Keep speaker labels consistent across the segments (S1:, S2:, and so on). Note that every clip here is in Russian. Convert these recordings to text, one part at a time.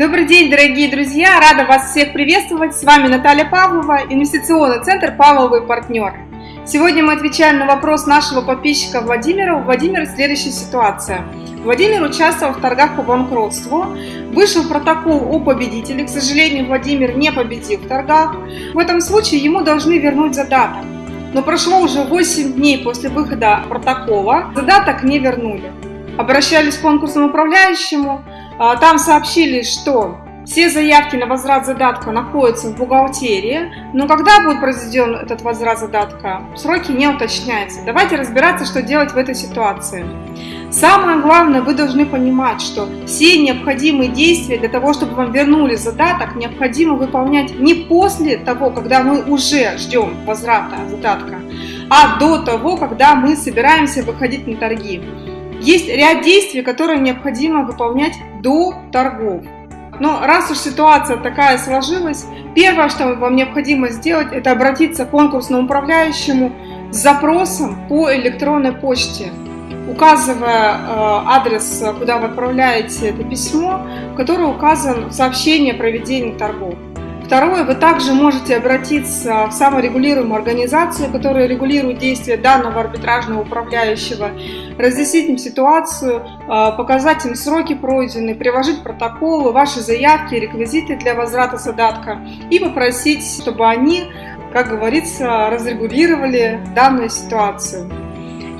S1: Добрый день, дорогие друзья! Рада вас всех приветствовать! С вами Наталья Павлова, инвестиционный центр «Павловый партнер». Сегодня мы отвечаем на вопрос нашего подписчика Владимира. У Владимира следующая ситуация. Владимир участвовал в торгах по банкротству, вышел протокол о победителе. К сожалению, Владимир не победил в торгах. В этом случае ему должны вернуть задаток. Но прошло уже 8 дней после выхода протокола, задаток не вернули. Обращались к конкурсному управляющему, там сообщили, что все заявки на возврат задатка находятся в бухгалтерии, но когда будет произведен этот возврат задатка, сроки не уточняются. Давайте разбираться, что делать в этой ситуации. Самое главное, вы должны понимать, что все необходимые действия для того, чтобы вам вернули задаток, необходимо выполнять не после того, когда мы уже ждем возврата задатка, а до того, когда мы собираемся выходить на торги. Есть ряд действий, которые необходимо выполнять до торгов. Но раз уж ситуация такая сложилась, первое, что вам необходимо сделать, это обратиться к конкурсному управляющему с запросом по электронной почте, указывая э, адрес, куда вы отправляете это письмо, который указан в сообщении о проведении торгов. Второе, вы также можете обратиться в саморегулируемую организацию, которая регулирует действия данного арбитражного управляющего, разъяснить им ситуацию, а, показать им сроки пройденные, приложить протоколы, ваши заявки, реквизиты для возврата задатка и попросить, чтобы они, как говорится, разрегулировали данную ситуацию.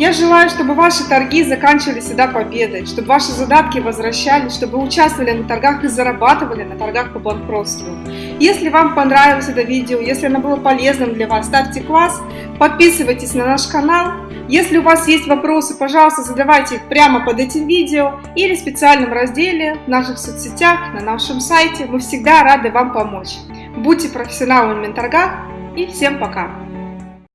S1: Я желаю, чтобы ваши торги заканчивались всегда победой, чтобы ваши задатки возвращались, чтобы вы участвовали на торгах и зарабатывали на торгах по банкротству. Если вам понравилось это видео, если оно было полезным для вас, ставьте класс, подписывайтесь на наш канал. Если у вас есть вопросы, пожалуйста, задавайте их прямо под этим видео или в специальном разделе в наших соцсетях, на нашем сайте. Мы всегда рады вам помочь. Будьте профессионалами на торгах и всем пока!